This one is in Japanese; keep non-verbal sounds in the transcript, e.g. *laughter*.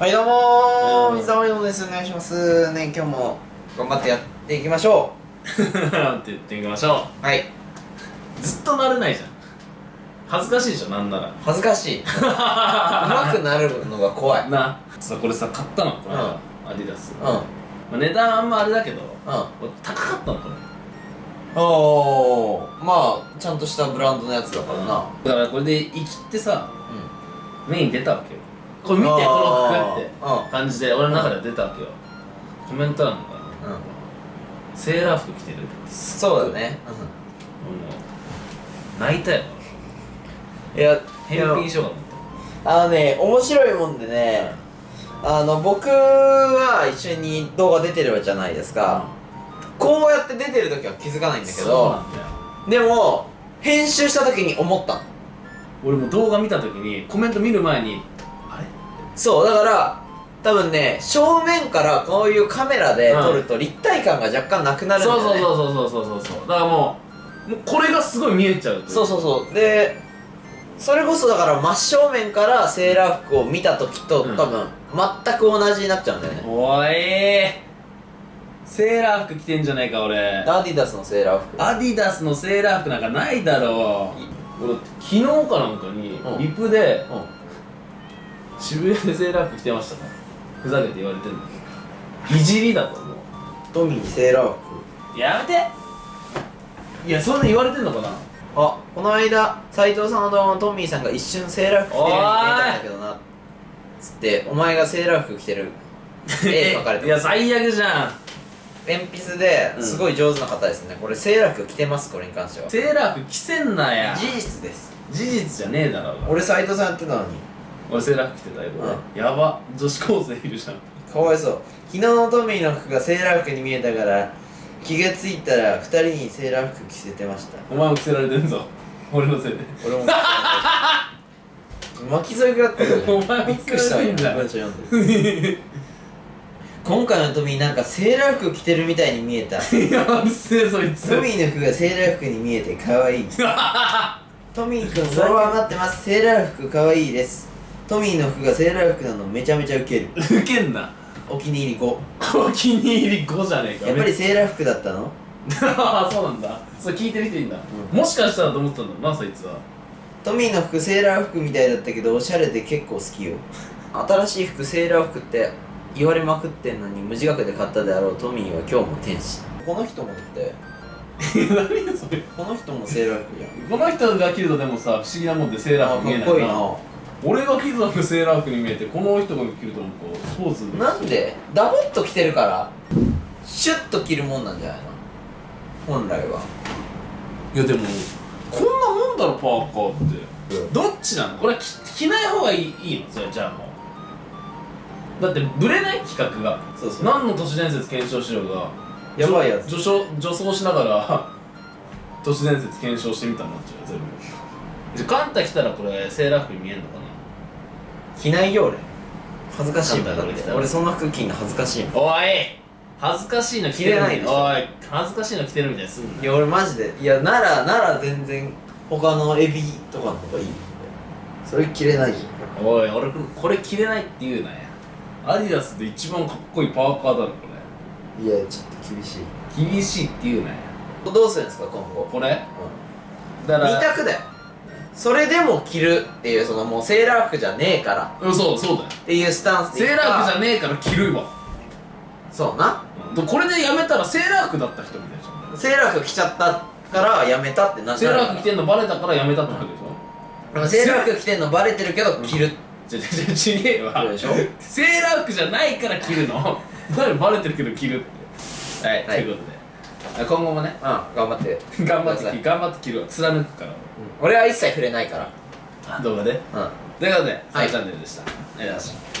はいどうも水溜りボンです。お願いします。ね今日も頑張ってやっていきましょって言ってみましょう。*laughs* はい、うずっとなれないじゃん。恥ずかしいでしょなんなら。恥ずかしい。*laughs* 上手くなるのが怖い。うんなさこれさ買ったの。これ、うん。アディダス、うん。まあ、値段あんまあれだけど俺高かったのこれ。おー。まあちゃんとしたブランドのやつだからな。だからこれで生きってさう目に出たわけよこれ見てこの服って感じで俺の中では出たわけよ。コメント欄がうんうんセーラー服着てるそうだね。もう泣いたよ。いや返品しようかと思っあのね面白いもんでねあの僕は一緒に動画出てるじゃないですたか、こうやって出てる時は気づかないんだけどでも編集した時に思った。の俺も動画見た時にコメント見る前にそうだから多分ね正面からこういうカメラで撮ると立体感が若干なくなるんだよね。そうそうそうそうそうそうそう。だからもうもうこれがすごい見えちゃうそうそうそう。でそれこそだから真正面からセーラー服を見た時と、うん。多分全く同じになっちゃうんだよね。おいセーラー服着てんじゃないか俺。アディダスのセーラー服。アディダスのセーラー服なんかないだろう。俺昨日かなんかにうん。リプでうん渋谷でセーラー服着てましたからふざけて言われてんのいじりだと思う。トミーセーラー服。やめて。いやそんな言われてんのかな。あこの間斉藤さんの動画のトミーさんが一瞬セーラー服着てるように見えたんだけどな。つってお前がセーラー服着てる。絵 *laughs* 描かれていや最悪じゃん。鉛筆ですごい上手な方ですね、これセーラー服着てます？これに関しては。セーラー服着せんなや。事実です。事実じゃねえだろ俺斉藤さんやってたのに俺セーラー服着てたよ、うやば。女子高生いるじゃん。かわいそう。昨日のトミーの服がセーラー服に見えたから気がついたら二人にセーラー服着せてました。お前も着せられてんぞ。俺のせいで。俺も巻き添え食らったよ。ね *laughs* お前もびっくりした。わ文章読んで。今回のトミーなんかセーラー服着てるみたいに見えた。*laughs* いやうるせえそいつ。トミーの服がセーラー服に見えて可愛い。*laughs* トミーくんフォロワー待ってます。セーラー服可愛いですトミーの服がセーラー服なのめちゃめちゃウケる。ウケんな。お気に入り5お気に入り5じゃねえか。やっぱりセーラー服だったの？あ *laughs* あそうなんだ。それ聞いてる人いいんだ、うん。もしかしたらと思ったんだなそいつは。トミーの服セーラー服みたいだったけどおしゃれで結構好きよ。新しい服セーラー服って言われまくってんのに無自覚で買ったであろうトミーは今日も天使。この人もだって。*laughs* 何それ。この人もセーラー服じゃん。この人が着るとでもさ不思議なもんでセーラー服見えないかっこいいな俺が着るとセーラー服に見えてこの人が着るとなんかスポーツなんで？ダボっと着てるからシュッと着るもんなんじゃないの？本来は。いやでもこんなもんだろパーカーって。どっちなの？これ着着ない方がいいいいの？それじゃあもう。だってブレない企画が。そうそう。何の都市伝説検証しようが。やばいやつ。助助助走しながら *laughs* 都市伝説検証してみたんなっちゃうよ全部。じゃあカンタ来たらこれセーラー服に見えんのか着ないよ俺。恥ずかしいもん。だって俺そんな服着んの恥ずかしいもん。なおい。恥ずかしいの着てる着れないでしょおい。恥ずかしいの着てるみたいにすんないや俺マジで。いやならなら全然他のエビとかの方がいい。それ着れない。じおい俺これ着れないって言うなや。アディダスで一番かっこいいパーカーだろこゃんいやちょっと厳しい。れ厳しいって言うなや。どうするんですか今後？これ？うだからん二択だよそれでも着るっていうそのもうセーラー服じゃねえから。うんそうそうだよ。っていうスタンスセーラー服じゃねねえから着るわ。そうな。うん。これでやめたらセーラー服だった人みたいじゃん。セーラー服着ちゃったからやめたってなっちゃうセーラー服着てんのバレたからやめたってなるでしょ？でもセーラー服着てんのバレてるけど着る。じゃじゃちげえわでしょ？セーラー服じゃないから着るの。*laughs* 何バレてるけど着るって。はい、はい。ということで今後もね。うん。頑張って。*laughs* 頑張って頑張って。着るわ。貫くから。俺は一切触れないから。動画で？うん。ということで、はい。サイチャンネルでした。ありがとうございました